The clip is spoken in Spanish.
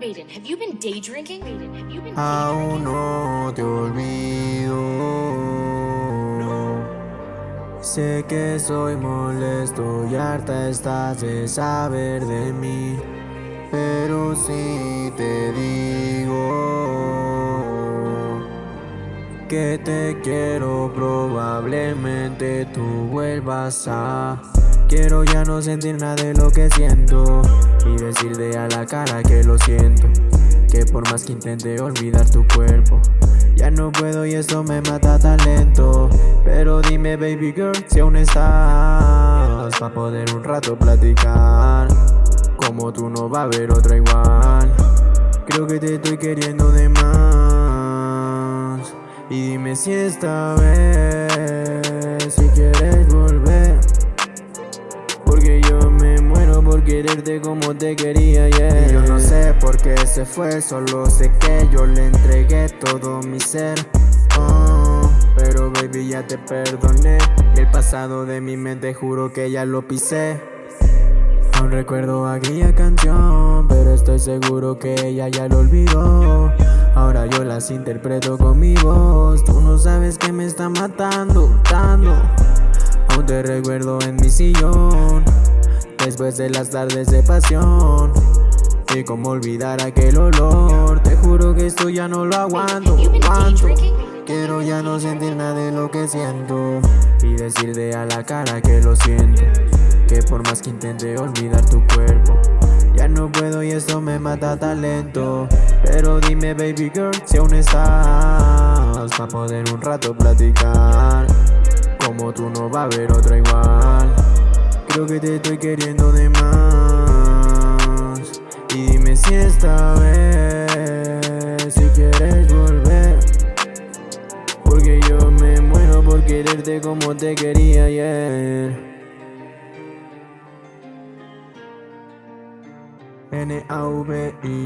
Raiden, have you been day drinking? Raiden, have you been day Aún no te olvido. Sé que soy molesto y harta estás de saber de mí. Pero si te digo que te quiero, probablemente tú vuelvas a. Quiero ya no sentir nada de lo que siento y decirte a la cara que lo siento. Que por más que intente olvidar tu cuerpo, ya no puedo y esto me mata talento. Pero dime, baby girl, si aún estás para poder un rato platicar. Como tú no va a haber otra igual. Creo que te estoy queriendo de más. Y dime si esta vez, por quererte como te quería ayer. Y yo no sé por qué se fue, solo sé que yo le entregué todo mi ser. Oh, pero baby ya te perdoné. Y el pasado de mi mente juro que ya lo pisé. Aún recuerdo aquella canción, pero estoy seguro que ella ya lo olvidó. Ahora yo las interpreto con mi voz. Tú no sabes que me está matando, dando. Aún te recuerdo en mi sillón Después de las tardes de pasión. Y como olvidar aquel olor. Te juro que esto ya no lo aguanto. Drinking? Quiero ya no sentir nada de lo que siento. Y decirte a la cara que lo siento. Que por más que intente olvidar tu cuerpo Ya no puedo y esto me mata talento. Pero dime baby girl si aún estás Pa' poder un rato platicar. Como tú no va a haber otra igual Creo que te estoy queriendo de más. Y dime si esta vez Si quieres volver. Porque yo me muero por quererte como te quería ayer. N-A-V-I